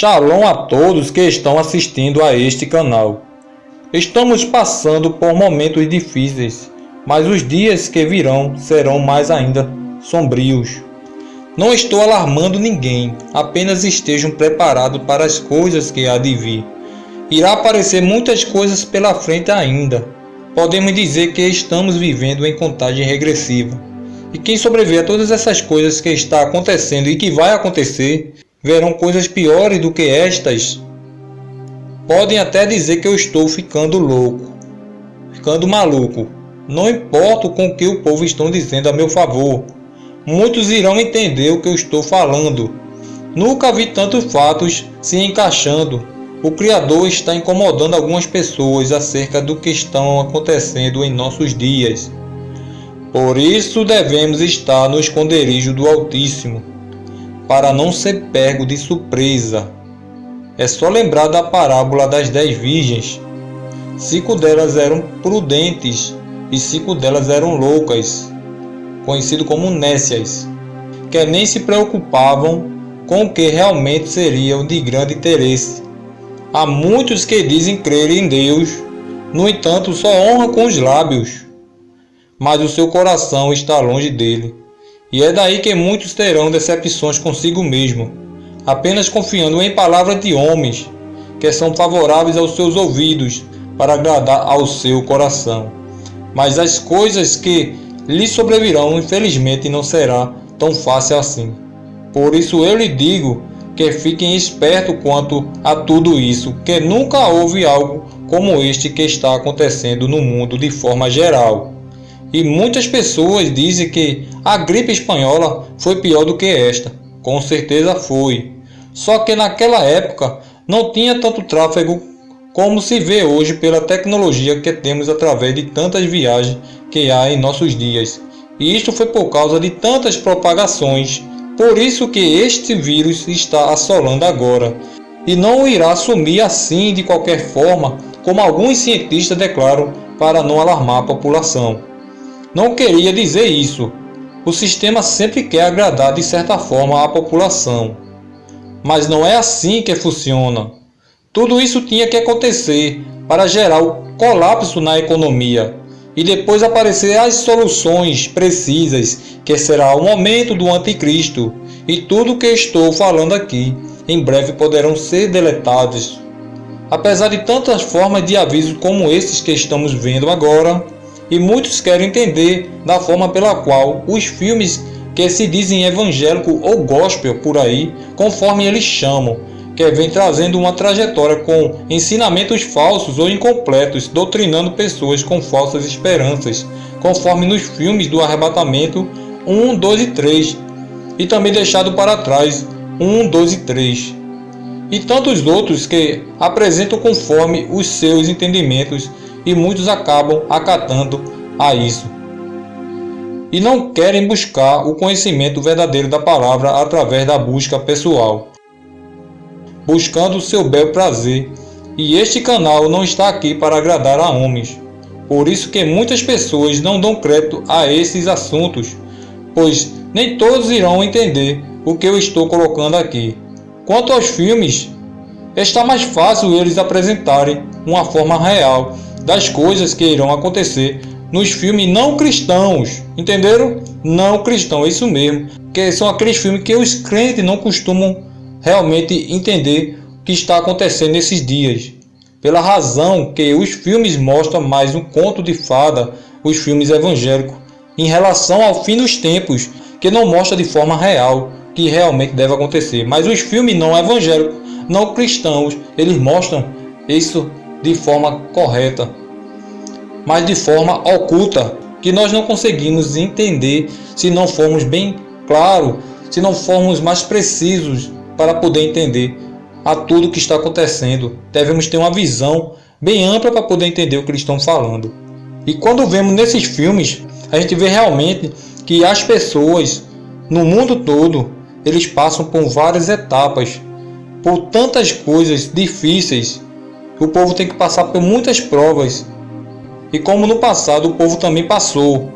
Shalom a todos que estão assistindo a este canal. Estamos passando por momentos difíceis, mas os dias que virão serão mais ainda sombrios. Não estou alarmando ninguém, apenas estejam preparados para as coisas que há de vir. Irá aparecer muitas coisas pela frente ainda. Podemos dizer que estamos vivendo em contagem regressiva. E quem sobreviver a todas essas coisas que está acontecendo e que vai acontecer, verão coisas piores do que estas. Podem até dizer que eu estou ficando louco, ficando maluco. Não importa com o que o povo estão dizendo a meu favor. Muitos irão entender o que eu estou falando. Nunca vi tantos fatos se encaixando. O Criador está incomodando algumas pessoas acerca do que estão acontecendo em nossos dias. Por isso devemos estar no esconderijo do Altíssimo para não ser pego de surpresa. É só lembrar da parábola das dez virgens. Cinco delas eram prudentes e cinco delas eram loucas, conhecido como nécias, que nem se preocupavam com o que realmente seriam de grande interesse. Há muitos que dizem crer em Deus, no entanto só honra com os lábios, mas o seu coração está longe dele. E é daí que muitos terão decepções consigo mesmo, apenas confiando em palavras de homens que são favoráveis aos seus ouvidos para agradar ao seu coração. Mas as coisas que lhe sobrevirão, infelizmente, não será tão fácil assim. Por isso eu lhe digo que fiquem espertos quanto a tudo isso, que nunca houve algo como este que está acontecendo no mundo de forma geral. E muitas pessoas dizem que a gripe espanhola foi pior do que esta. Com certeza foi. Só que naquela época não tinha tanto tráfego como se vê hoje pela tecnologia que temos através de tantas viagens que há em nossos dias. E isto foi por causa de tantas propagações. Por isso que este vírus está assolando agora. E não irá sumir assim de qualquer forma, como alguns cientistas declaram para não alarmar a população. Não queria dizer isso. O sistema sempre quer agradar de certa forma a população. Mas não é assim que funciona. Tudo isso tinha que acontecer para gerar o colapso na economia e depois aparecer as soluções precisas, que será o momento do anticristo. E tudo que estou falando aqui em breve poderão ser deletados. Apesar de tantas formas de aviso como esses que estamos vendo agora, e muitos querem entender da forma pela qual os filmes que se dizem evangélico ou gospel por aí, conforme eles chamam, que vem trazendo uma trajetória com ensinamentos falsos ou incompletos, doutrinando pessoas com falsas esperanças, conforme nos filmes do arrebatamento 1, 2 e 3, e também deixado para trás 1, 2 e 3, e tantos outros que apresentam conforme os seus entendimentos e muitos acabam acatando a isso. E não querem buscar o conhecimento verdadeiro da palavra através da busca pessoal, buscando o seu bel prazer. E este canal não está aqui para agradar a homens. Por isso que muitas pessoas não dão crédito a esses assuntos, pois nem todos irão entender o que eu estou colocando aqui. Quanto aos filmes, está mais fácil eles apresentarem uma forma real das coisas que irão acontecer nos filmes não cristãos, entenderam? Não cristão, é isso mesmo, que são aqueles filmes que os crentes não costumam realmente entender o que está acontecendo nesses dias. Pela razão que os filmes mostram mais um conto de fada, os filmes evangélicos, em relação ao fim dos tempos, que não mostra de forma real que realmente deve acontecer. Mas os filmes não evangélicos, não cristãos, eles mostram isso de forma correta, mas de forma oculta, que nós não conseguimos entender se não formos bem claro, se não formos mais precisos para poder entender a tudo que está acontecendo. Devemos ter uma visão bem ampla para poder entender o que eles estão falando. E quando vemos nesses filmes, a gente vê realmente que as pessoas no mundo todo, eles passam por várias etapas, por tantas coisas difíceis o povo tem que passar por muitas provas. E como no passado o povo também passou.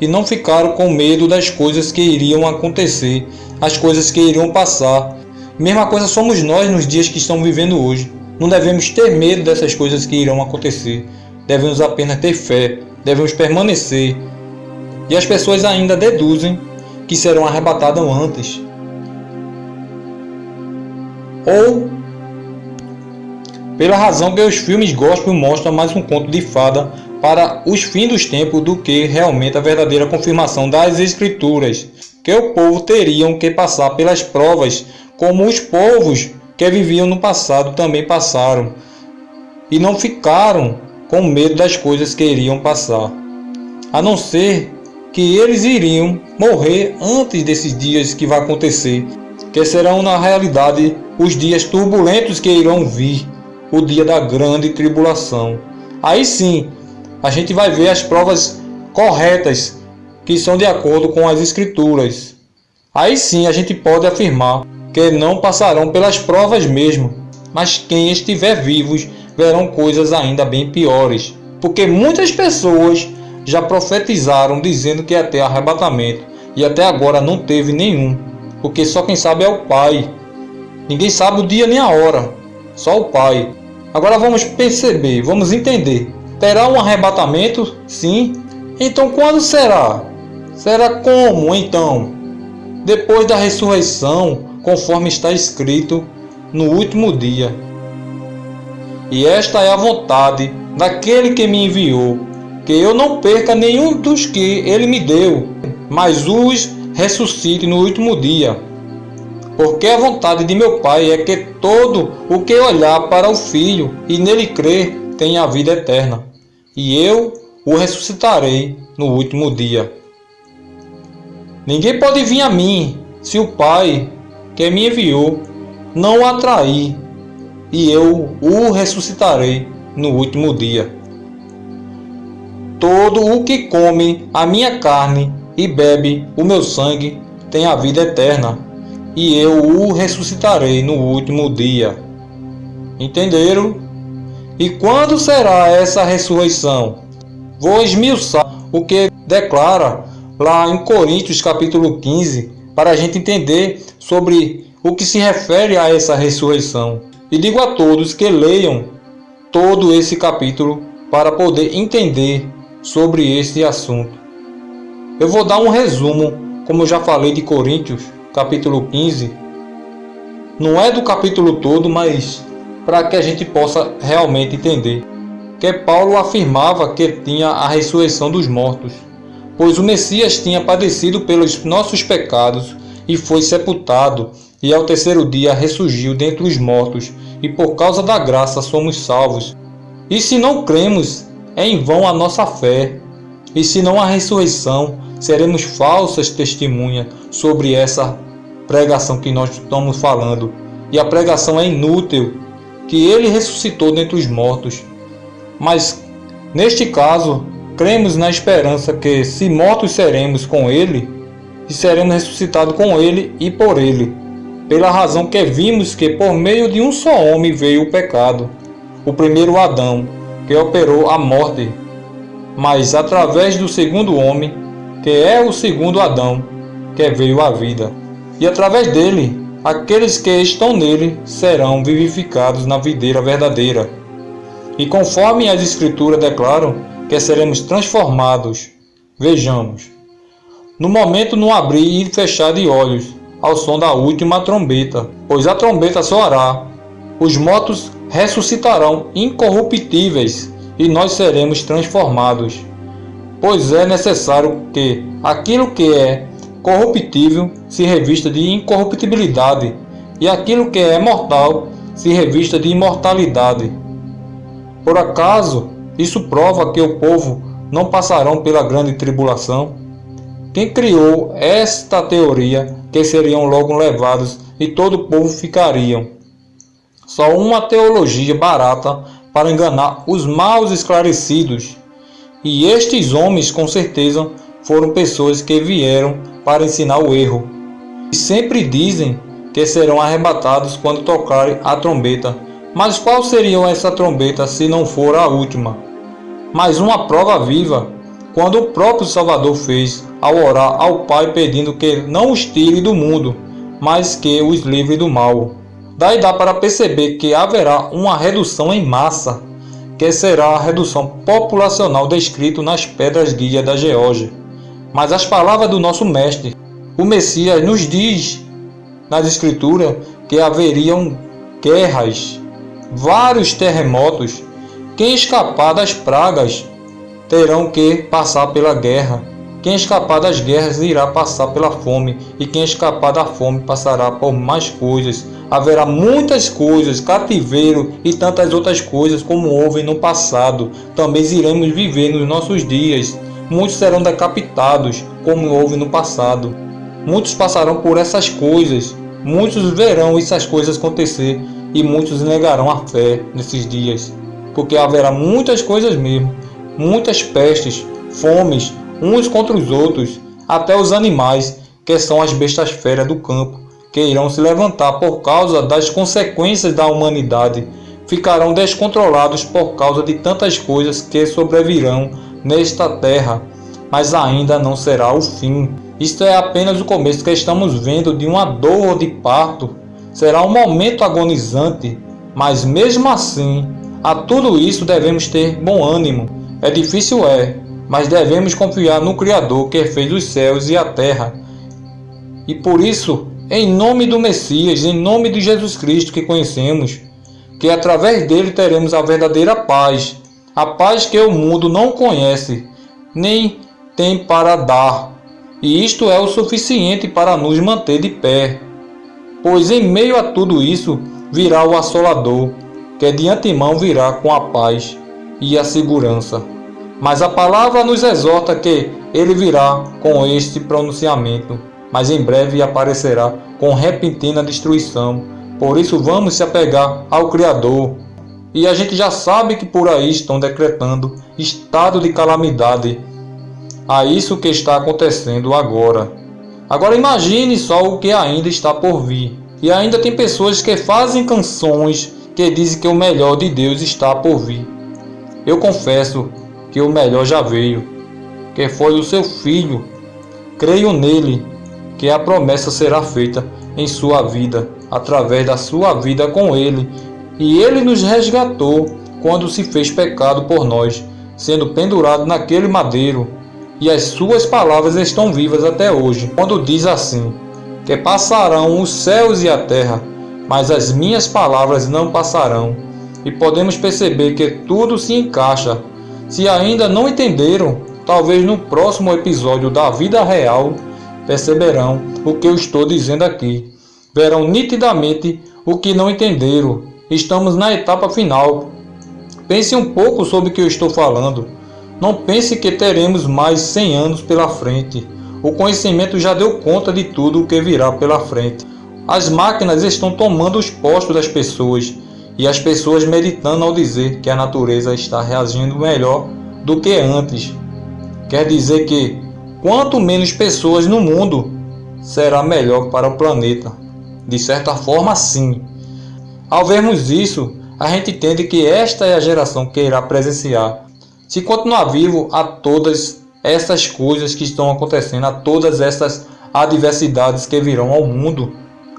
E não ficaram com medo das coisas que iriam acontecer, as coisas que iriam passar. Mesma coisa somos nós nos dias que estamos vivendo hoje. Não devemos ter medo dessas coisas que irão acontecer. Devemos apenas ter fé, devemos permanecer. E as pessoas ainda deduzem que serão arrebatadas antes. Ou pela razão que os filmes gospel mostram mais um conto de fada para os fins dos tempos do que realmente a verdadeira confirmação das escrituras, que o povo teriam que passar pelas provas como os povos que viviam no passado também passaram, e não ficaram com medo das coisas que iriam passar, a não ser que eles iriam morrer antes desses dias que vai acontecer, que serão na realidade os dias turbulentos que irão vir, o dia da grande tribulação. Aí sim, a gente vai ver as provas corretas que são de acordo com as escrituras. Aí sim a gente pode afirmar que não passarão pelas provas mesmo, mas quem estiver vivos verão coisas ainda bem piores, porque muitas pessoas já profetizaram dizendo que ia ter arrebatamento e até agora não teve nenhum, porque só quem sabe é o Pai. Ninguém sabe o dia nem a hora, só o Pai. Agora vamos perceber, vamos entender. Terá um arrebatamento? Sim. Então quando será? Será como então? Depois da ressurreição, conforme está escrito no último dia. E esta é a vontade daquele que me enviou, que eu não perca nenhum dos que ele me deu, mas os ressuscite no último dia. Porque a vontade de meu Pai é que todo o que olhar para o Filho e nele crer tenha a vida eterna, e eu o ressuscitarei no último dia. Ninguém pode vir a mim se o Pai que me enviou não o atrair, e eu o ressuscitarei no último dia. Todo o que come a minha carne e bebe o meu sangue tem a vida eterna, e eu o ressuscitarei no último dia. Entenderam? E quando será essa ressurreição? Vou esmiuçar o que declara lá em Coríntios capítulo 15, para a gente entender sobre o que se refere a essa ressurreição. E digo a todos que leiam todo esse capítulo para poder entender sobre esse assunto. Eu vou dar um resumo, como eu já falei de Coríntios, capítulo 15. Não é do capítulo todo, mas para que a gente possa realmente entender. Que Paulo afirmava que tinha a ressurreição dos mortos pois o Messias tinha padecido pelos nossos pecados e foi sepultado, e ao terceiro dia ressurgiu dentre os mortos, e por causa da graça somos salvos. E se não cremos, é em vão a nossa fé. E se não há ressurreição, seremos falsas testemunhas sobre essa pregação que nós estamos falando. E a pregação é inútil, que ele ressuscitou dentre os mortos. Mas, neste caso, Cremos na esperança que, se mortos seremos com Ele, e seremos ressuscitados com Ele e por Ele, pela razão que vimos que por meio de um só homem veio o pecado, o primeiro Adão, que operou a morte, mas através do segundo homem, que é o segundo Adão, que veio a vida. E através dele, aqueles que estão nele serão vivificados na videira verdadeira. E conforme as Escrituras declaram, que seremos transformados. Vejamos. No momento no abrir e fechar de olhos, ao som da última trombeta, pois a trombeta soará, os mortos ressuscitarão incorruptíveis e nós seremos transformados. Pois é necessário que aquilo que é corruptível se revista de incorruptibilidade, e aquilo que é mortal se revista de imortalidade. Por acaso isso prova que o povo não passarão pela grande tribulação. Quem criou esta teoria que seriam logo levados e todo o povo ficariam? Só uma teologia barata para enganar os maus esclarecidos. E estes homens, com certeza, foram pessoas que vieram para ensinar o erro. E sempre dizem que serão arrebatados quando tocarem a trombeta. Mas qual seria essa trombeta se não for a última? mais uma prova viva quando o próprio Salvador fez ao orar ao Pai pedindo que não os tire do mundo, mas que os livre do mal. Daí dá para perceber que haverá uma redução em massa, que será a redução populacional descrito nas pedras guia da Geórgia. Mas as palavras do nosso mestre, o Messias, nos diz nas escrituras que haveriam guerras, vários terremotos. Quem escapar das pragas terão que passar pela guerra. Quem escapar das guerras irá passar pela fome, e quem escapar da fome passará por mais coisas. Haverá muitas coisas, cativeiro e tantas outras coisas como houve no passado. Também iremos viver nos nossos dias. Muitos serão decapitados, como houve no passado. Muitos passarão por essas coisas. Muitos verão essas coisas acontecer e muitos negarão a fé nesses dias, porque haverá muitas coisas mesmo muitas pestes, fomes, uns contra os outros, até os animais, que são as bestas feras do campo, que irão se levantar por causa das consequências da humanidade, ficarão descontrolados por causa de tantas coisas que sobrevirão nesta terra, mas ainda não será o fim. Isto é apenas o começo que estamos vendo de uma dor de parto. Será um momento agonizante, mas mesmo assim, a tudo isso devemos ter bom ânimo é difícil, é, mas devemos confiar no Criador que fez os céus e a terra. E por isso, em nome do Messias, em nome de Jesus Cristo que conhecemos, que através dele teremos a verdadeira paz, a paz que o mundo não conhece, nem tem para dar. E isto é o suficiente para nos manter de pé. Pois em meio a tudo isso virá o assolador, que de antemão virá com a paz e a segurança. Mas a palavra nos exorta que ele virá com este pronunciamento, mas em breve aparecerá com repentina destruição. Por isso vamos se apegar ao Criador. E a gente já sabe que por aí estão decretando estado de calamidade a isso que está acontecendo agora. Agora imagine só o que ainda está por vir. E ainda tem pessoas que fazem canções que dizem que o melhor de Deus está por vir. Eu confesso que o melhor já veio, que foi o seu filho. Creio nele, que a promessa será feita em sua vida, através da sua vida com ele. E ele nos resgatou quando se fez pecado por nós, sendo pendurado naquele madeiro. E as suas palavras estão vivas até hoje, quando diz assim: que passarão os céus e a terra, mas as minhas palavras não passarão. E podemos perceber que tudo se encaixa se ainda não entenderam, talvez no próximo episódio da vida real perceberão o que eu estou dizendo aqui. Verão nitidamente o que não entenderam. Estamos na etapa final. Pense um pouco sobre o que eu estou falando. Não pense que teremos mais 100 anos pela frente. O conhecimento já deu conta de tudo o que virá pela frente. As máquinas estão tomando os postos das pessoas e as pessoas meditando ao dizer que a natureza está reagindo melhor do que antes. Quer dizer que quanto menos pessoas no mundo, será melhor para o planeta. De certa forma, sim. Ao vermos isso, a gente entende que esta é a geração que irá presenciar. Se continuar vivo a todas essas coisas que estão acontecendo, a todas essas adversidades que virão ao mundo,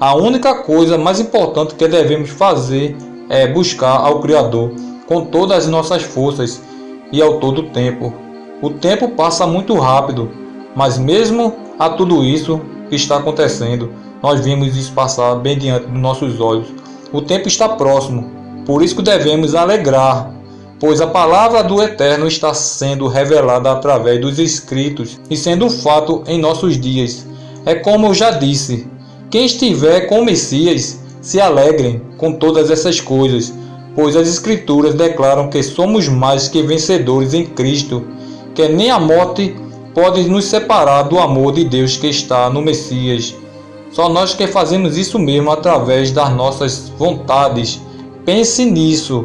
a única coisa mais importante que devemos fazer é buscar ao Criador com todas as nossas forças e ao todo tempo. O tempo passa muito rápido, mas mesmo a tudo isso que está acontecendo, nós vimos isso passar bem diante dos nossos olhos. O tempo está próximo, por isso devemos alegrar, pois a palavra do Eterno está sendo revelada através dos escritos e sendo um fato em nossos dias. É como eu já disse, quem estiver com o Messias se alegrem com todas essas coisas, pois as Escrituras declaram que somos mais que vencedores em Cristo, que nem a morte pode nos separar do amor de Deus que está no Messias. Só nós que fazemos isso mesmo através das nossas vontades. Pense nisso.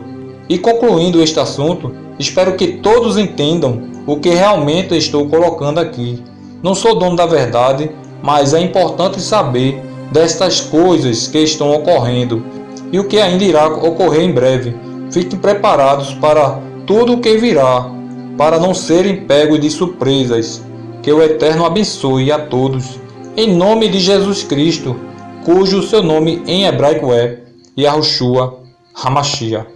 E concluindo este assunto, espero que todos entendam o que realmente estou colocando aqui. Não sou dono da verdade, mas é importante saber destas coisas que estão ocorrendo e o que ainda irá ocorrer em breve. Fiquem preparados para tudo o que virá, para não serem pegos de surpresas. Que o Eterno abençoe a todos. Em nome de Jesus Cristo, cujo seu nome em hebraico é Yahushua Hamashia.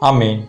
Amém.